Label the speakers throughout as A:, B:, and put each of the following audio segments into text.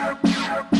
A: Yeah.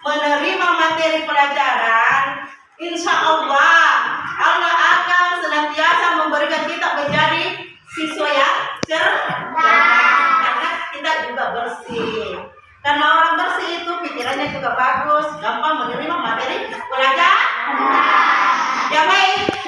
A: menerima materi pelajaran, insya Allah Allah akan senantiasa memberikan kita menjadi siswa yang cerdas karena kita juga bersih. Karena orang bersih itu pikirannya juga bagus, gampang menerima materi pelajaran. Ya baik.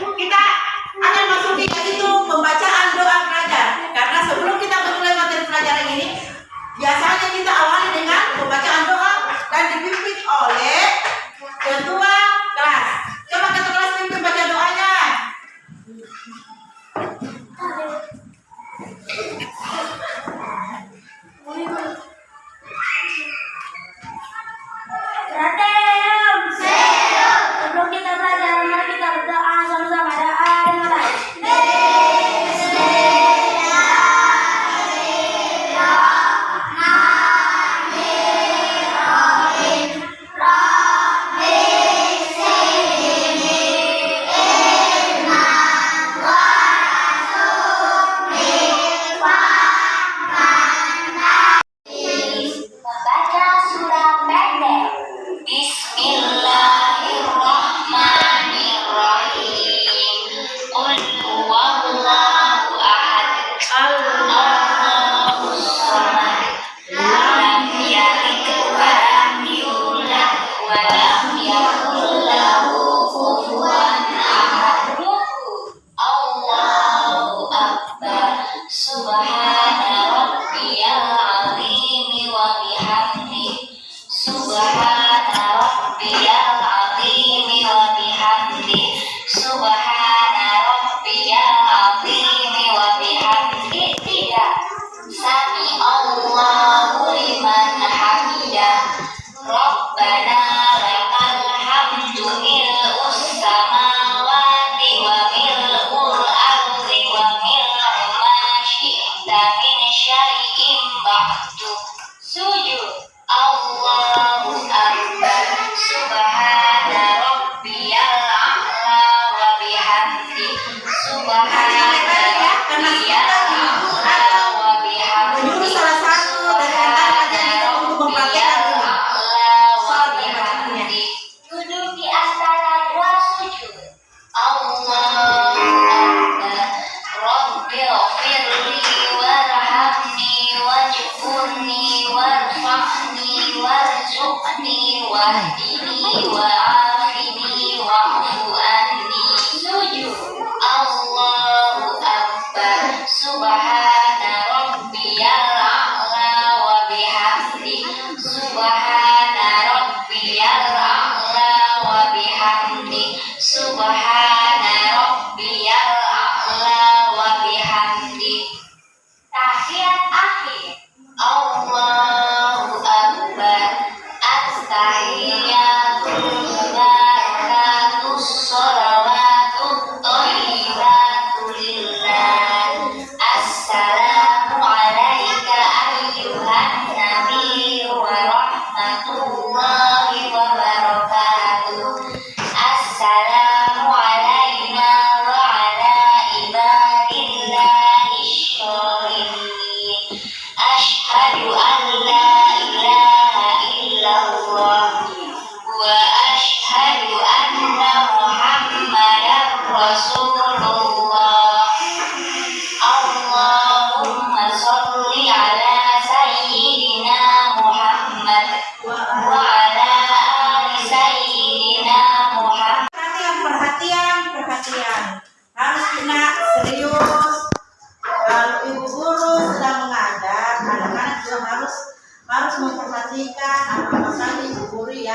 B: وارزقني وأهدني وعافني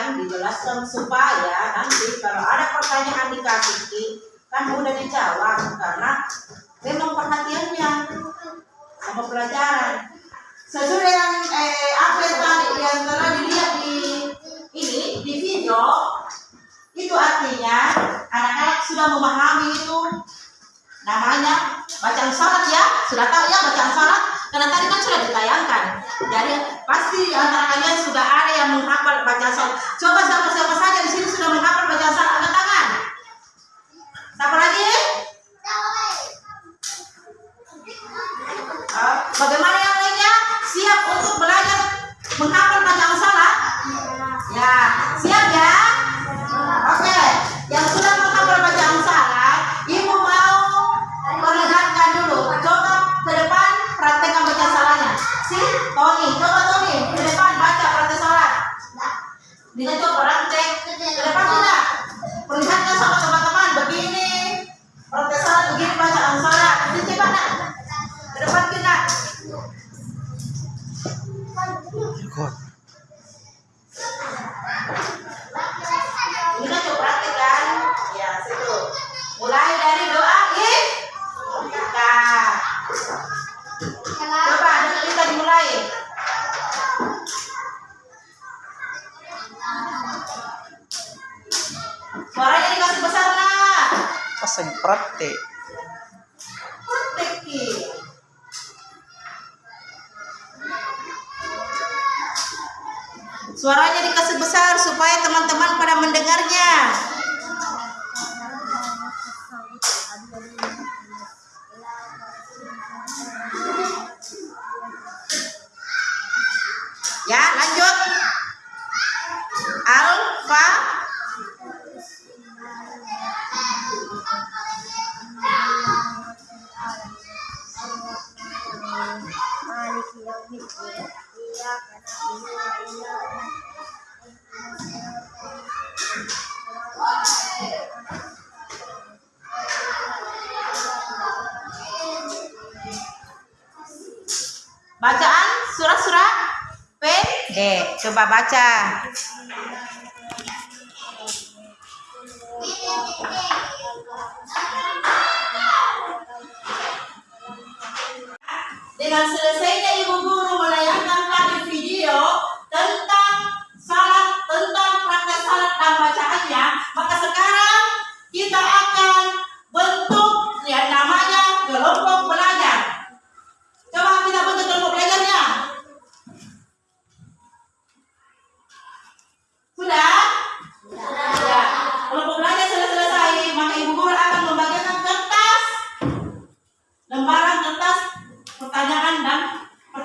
A: yang dijelaskan supaya nanti kalau ada pertanyaan dikasih kan mudah dijawab karena memang perhatiannya sama pelajaran. Sesuai yang eh, apa yang tadi yang telah dilihat di ini di video itu artinya anak-anak sudah memahami itu. Namanya bacaan salat ya. Sudah tahu ya bacaan salat karena tadi kan sudah ditayangkan. Jadi pasti antara kalian sudah ada yang menghafal bacaan salat coba siapa siapa saja di sini sudah menghafal bacaan salat angkat tangan. Siapa lagi? Ah, bagaimana yang lainnya? Siap untuk belajar menghafal Ini kan coba praktek kan? Ya, situ. Mulai dari doa ih. Kita. Coba anak kita dimulai. Suaranya dikasih besar nak.
C: Pasang praktek.
A: Praktek Ki. Suaranya dikasih besar supaya teman-teman pada mendengarnya. Ya, lanjut. Alfa Coba baca. Dengan selesainya ibu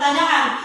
A: 大家好